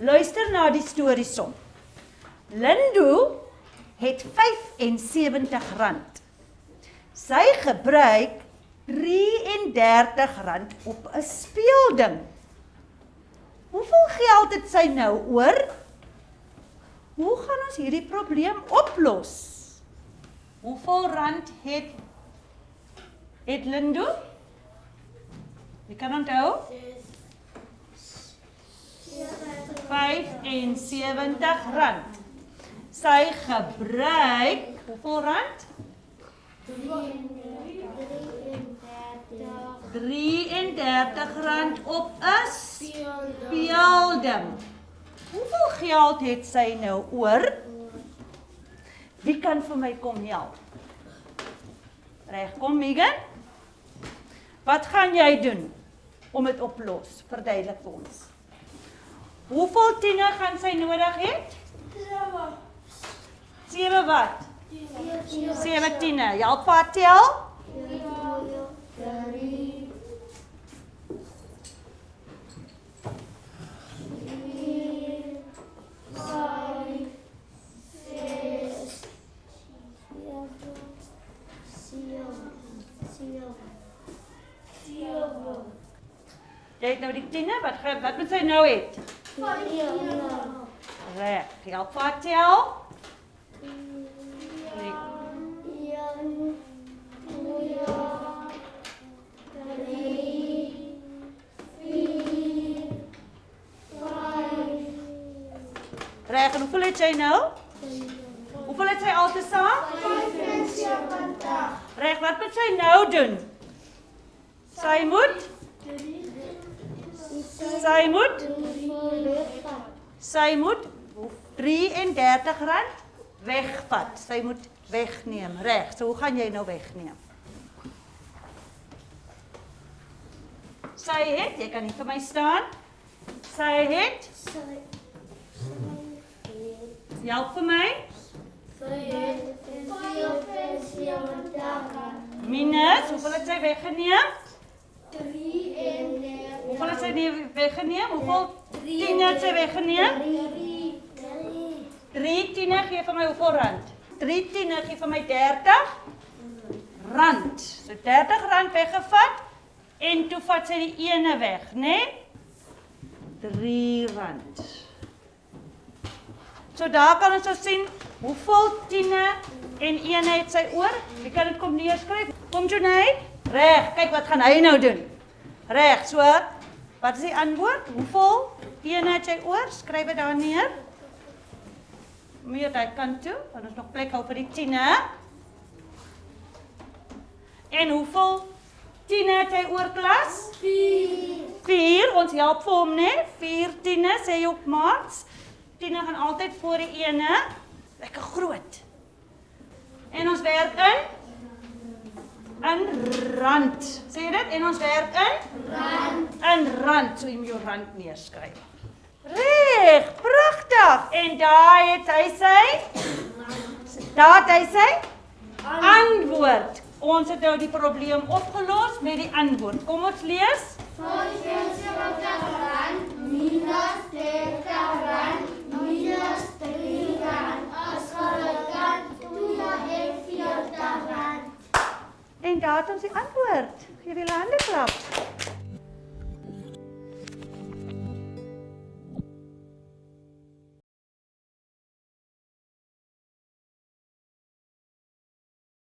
Luister na die storie som. Lindo het 75 rand. Sy gebruik 33 rand op 'n speelding. Hoeveel geld het sy nou oor? Hoe gaan ons hierdie probleem oplos? Hoeveel rand het het Lindo? Jy kan onthou? 6 R170. Sy gebruik hoeveel rand? 33 rand op 'n speelding. Hoeveel geld het sy nou oor? Wie kan vir my kom help? Reg, kom Megan. Wat gaan jy doen om dit oplos? Verduidelik vir ons. Hoeveel tiene gaan sy nodig hê? 7 wat? 7 tiene. Help haar tel. Jy het nou die tiene, wat wat moet sy nou hê? Reg, help haar tel. Nee. Reg, en hoeveel het jy nou? Hoeveel het sy altesaam? 75. Reg, wat moet sy nou doen? Sy moet Sy moet Sy moet 33 rand wegvat. Sy moet wegneem. Reg. So hoe gaan jy nou wegneem? Sy het, jy kan nie vir my staan. Sy het Help vir my. Minus, hoeveel het sy weggeneem? Hoeveel het sy nie weggeneem? Hoeveel 10 het sy weggeneem? 3 tiene gee vir my hoeveel rand? 3 tiene gee vir my 30 rand. So 30 rand weggevat en toe vat sy die ene weg, né? Nee? 3 rand. So daar kan ons nou sien hoeveel tiene en ene het sy oor. Wie kan dit kom neerskryf? Kom Jonay. Reg, kyk wat gaan hy nou doen. Reg, so wat is die antwoord? Hoeveel het jy oor? Skryf dit daar neer. Meer daai kant toe, want ons nog plek hou vir die tiene. En hoeveel tiene het hy oor klas? 4. 4, ons help vir hom, né? 4 tiene sê jy op maats. Tiene gaan altyd voor die ene. Lekker groot. En ons werk in in rand. Sê jy dit? En ons werk in rand. In rand. So moet jou rand neerskryf. Reg, pragtig. En daai het hy sy Daar het hy sy antwoord. Ons het nou die probleem opgelos met die antwoord. Kom ons lees. 75 rand minus 30 rand minus 3 rand as gelyk aan 240 rand. En daar het ons die antwoord. Gee die hande klap.